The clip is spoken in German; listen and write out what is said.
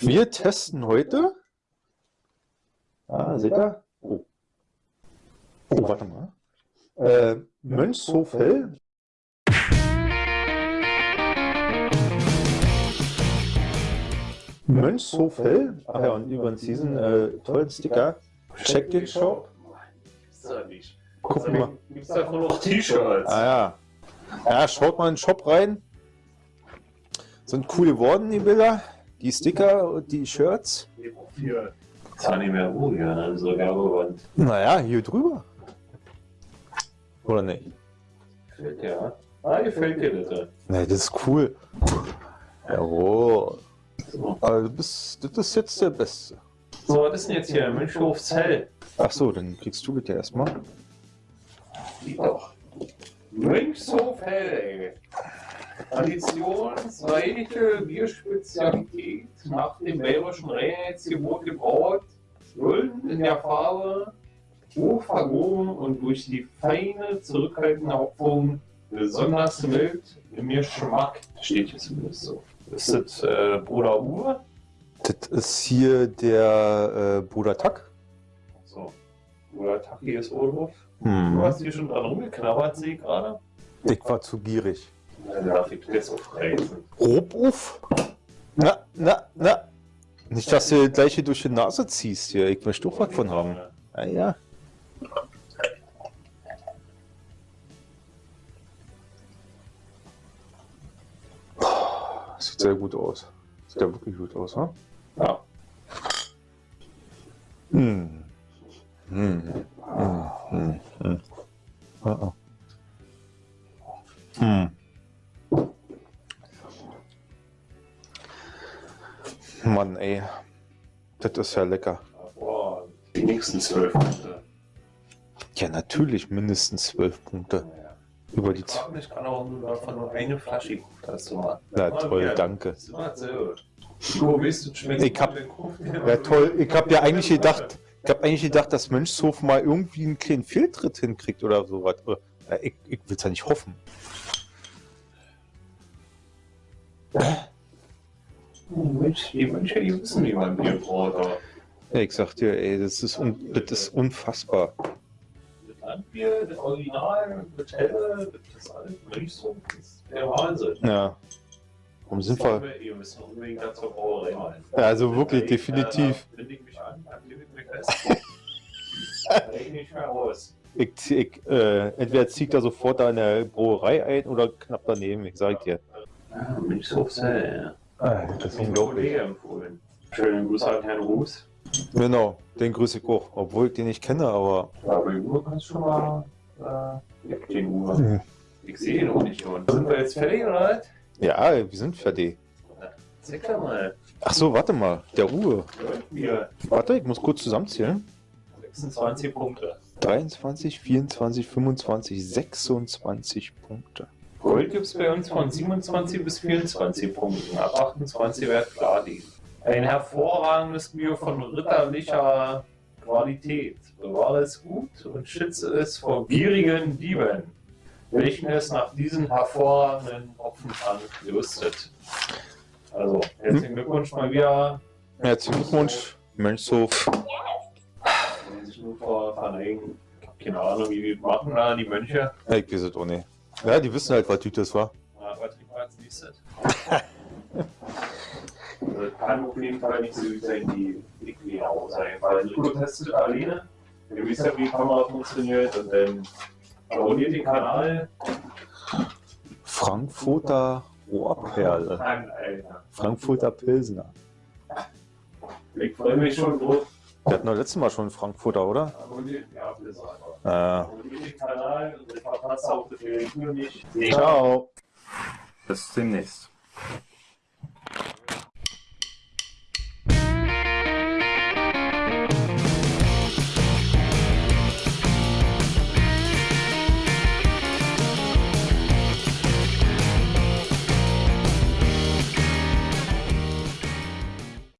Wir testen heute. Ah, seht ihr? Oh. Oh, warte mal. Äh, Mönchshofhell. Mönchshofhell. Ach ja, und übrigens diesen äh, tollen Sticker. Check den Shop. Gibt's da nicht. Guck mal. Gibt's davon noch T-Shirts? Ah ja. Ja, schaut mal in den Shop rein. Sind cool geworden, die Bilder. Die Sticker und die Shirts. Zwar nicht mehr ruhig, an so Werbewand. Naja, hier drüber. Oder nicht? Gefällt dir, Ah, gefällt dir das? ja. Ne, das ist cool. Jawohl. So. Aber du bist, das ist jetzt der Beste. so, was ist denn jetzt hier? Mönchhof Zell. Ach so, dann kriegst du ja erstmal. Sieht doch. Mönchshof Hell, ey. Traditionsreiche Bierspezialität nach dem bayerischen Reinheitsgebot gebraut. Golden in der Farbe, hoch vergoren und durch die feine, zurückhaltende Hopfung besonders mild im Geschmack. Steht hier zumindest so. Ist das äh, Bruder Uwe? Das ist hier der äh, Bruder Tack. So. Bruder Taki ist Odorf. Du Hm. hast hier schon dran rumgeknabbert, sehe ich gerade. Ich war zu gierig. Darf ich das aufreißen. Robuff. Na, na, na. Nicht, dass du gleich hier durch die Nase ziehst hier. Ich möchte auch was von haben. Ah ja. Oh, Sieht sehr gut aus. Sieht ja wirklich gut aus, ne? Ja. Hm. Hm. Hm. Hm. Hm. Ah, ah. Hm. Mann, ey. Das ist ja lecker. Boah, die nächsten zwölf Punkte. Ja, natürlich mindestens zwölf Punkte. Naja. Über die Ich mich gerade, warum du davon nur eine Flasche gekauft hast. Du mal. Na toll, wieder. danke. Du weißt, du schmeckst Ich hab-. Ja, toll. Ich hab ja eigentlich gedacht, ich hab eigentlich gedacht, dass Mönchshof mal irgendwie einen kleinen Fehltritt hinkriegt oder sowas. Ja, ich, ich will's ja nicht hoffen. Mensch, die Mönche, die wissen, wie man Bier braut. Ja, ich sag dir, ey, das ist, un das ist unfassbar. Das Landbier, das Original, das Helle, das alles Mönchshof, das ist der Wahnsinn. Ja. Warum sind wir? Ihr müsst noch unbedingt da zur Brauerei rein. Ja, also wirklich, definitiv. Binde ich mich an, ich mich fest. Ich nicht mehr raus. Ich, ich, äh, entweder zieht er sofort da in der Brauerei ein oder knapp daneben, ich sag dir. Ah, Mönchshof Zell, Ah, das ist ja. Kollege empfohlen. Schönen Gruß an Herrn Ruß. Genau, den grüße ich auch. Obwohl ich den nicht kenne, aber. Ja, bei Uwe kannst du schon mal. Äh, ja, den Uwe. Ich sehe ihn auch nicht. Und sind wir jetzt fertig oder was? Ja, wir sind fertig. Zeig doch mal. Ach so, warte mal. Der Uwe. Wir Warte, ich muss kurz zusammenzählen. 26 Punkte. 23, 24, 25, 26 Punkte. Gold gibt es bei uns von 27 bis 24 Punkten. Ab 28 wird klar liegen. Ein hervorragendes Bier von ritterlicher Qualität. Bewahre es gut und schütze es vor gierigen Dieben, welchen es nach diesen hervorragenden Hopfentank gelüstet. Also, herzlichen Glückwunsch mal wieder. Herzlichen Glückwunsch, Mönchshof. Habe keine Ahnung, wie die machen da, die Mönche. Ich weiß es auch nicht. Ja, die wissen halt, was Tüte war. Na, was trinken wir als nächstes? Also, das kann auf jeden Fall nicht so sein wie auch sein, weil Nico testet alleine. Ihr wisst ja, wie die Kamera funktioniert und dann abonniert den Kanal. Frankfurter Rohrperle. Frankfurter Pilsner. Ich freue mich schon drauf. Wir hatten doch letztes Mal schon Frankfurter, oder? Abonniert, ja, einfach. Äh, Abonniert den Kanal und verpasst auch das Video nicht. ciao. Bis demnächst.